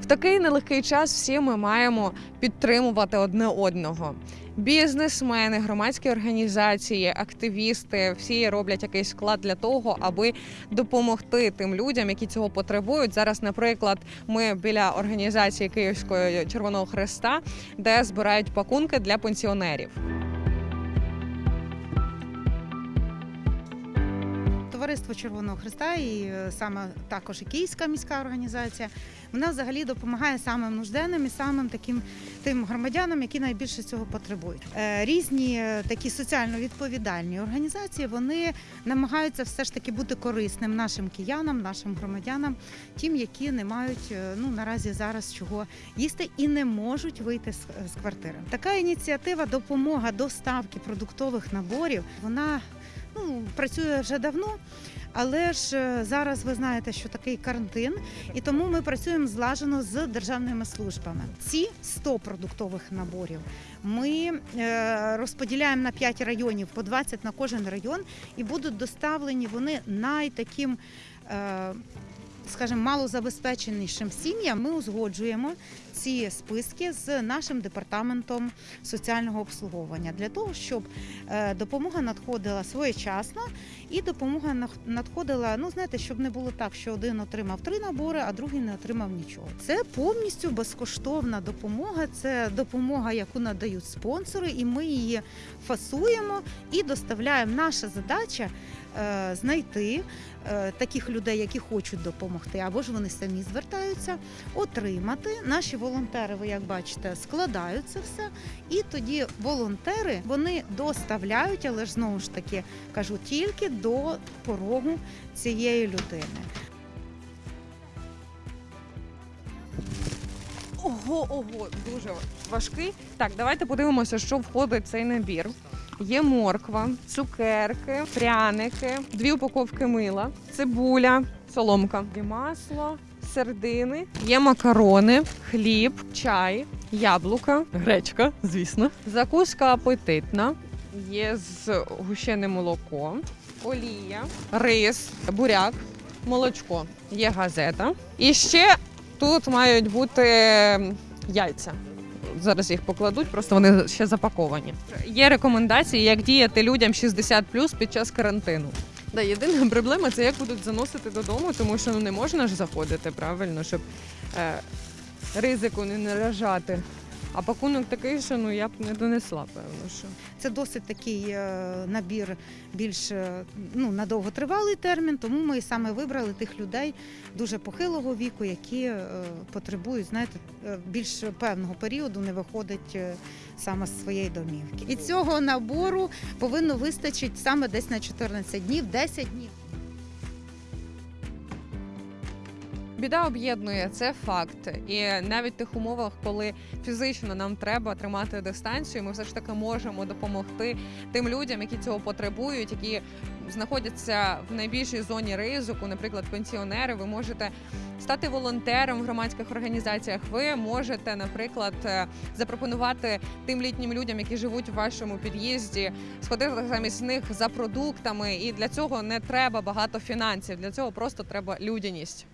В такий нелегкий час всі ми маємо підтримувати одне одного. Бізнесмени, громадські організації, активісти всі роблять якийсь вклад для того, аби допомогти тим людям, які цього потребують. Зараз, наприклад, ми біля організації Київського Червоного Хреста, де збирають пакунки для пенсіонерів. Товариство Червоного Христа і е, саме також і Київська міська організація. Вона взагалі допомагає самим нужденним і самим таким тим громадянам, які найбільше цього потребують. Е, Різні е, такі соціально відповідальні організації вони намагаються все ж таки бути корисним нашим киянам, нашим громадянам, тим, які не мають ну наразі зараз чого їсти і не можуть вийти з квартири. Така ініціатива допомога доставки продуктових наборів. Вона ну, працює вже давно, але ж е, зараз ви знаєте, що такий карантин, і тому ми працюємо злажено з державними службами. Ці 100 продуктових наборів ми е, розподіляємо на 5 районів по 20 на кожен район, і будуть доставлені вони найтаким. Скажімо, малозабезпеченішим сім'ям ми узгоджуємо ці списки з нашим департаментом соціального обслуговування для того, щоб е, допомога надходила своєчасно і допомога надходила. Ну знаєте, щоб не було так, що один отримав три набори, а другий не отримав нічого. Це повністю безкоштовна допомога. Це допомога, яку надають спонсори, і ми її фасуємо і доставляємо. Наша задача е, знайти таких людей, які хочуть допомогти, або ж вони самі звертаються, отримати. Наші волонтери, ви як бачите, складають це все. І тоді волонтери вони доставляють, але ж знову ж таки кажу, тільки до порогу цієї людини. Ого, ого, дуже важкий. Так, давайте подивимося, що входить в цей набір. Є морква, цукерки, пряники, дві упаковки мила, цибуля, соломка, є масло, сердини, є макарони, хліб, чай, яблука, гречка, звісно, закуска апетитна, є з гущене молоко, олія, рис, буряк, молочко, є газета. І ще тут мають бути яйця. Зараз їх покладуть, просто вони ще запаковані. Є рекомендації, як діяти людям 60 під час карантину. Да, єдина проблема це як будуть заносити додому, тому що ну не можна ж заходити правильно, щоб е, ризику не наражати. А пакунок такий, що ну я б не донесла, певно. що. Це досить такий е, набір більш е, ну, на довготривалий термін, тому ми саме вибрали тих людей дуже похилого віку, які е, потребують знаєте, більш певного періоду, не виходить саме з своєї домівки. І цього набору повинно вистачити саме десь на 14 днів, 10 днів. Біда об'єднує це факт, і навіть в тих умовах, коли фізично нам треба тримати дистанцію, ми все ж таки можемо допомогти тим людям, які цього потребують, які знаходяться в найбільшій зоні ризику, наприклад, пенсіонери. Ви можете стати волонтером в громадських організаціях. Ви можете, наприклад, е, запропонувати тим літнім людям, які живуть в вашому під'їзді, сходити замість них за продуктами. І для цього не треба багато фінансів. Для цього просто треба людяність.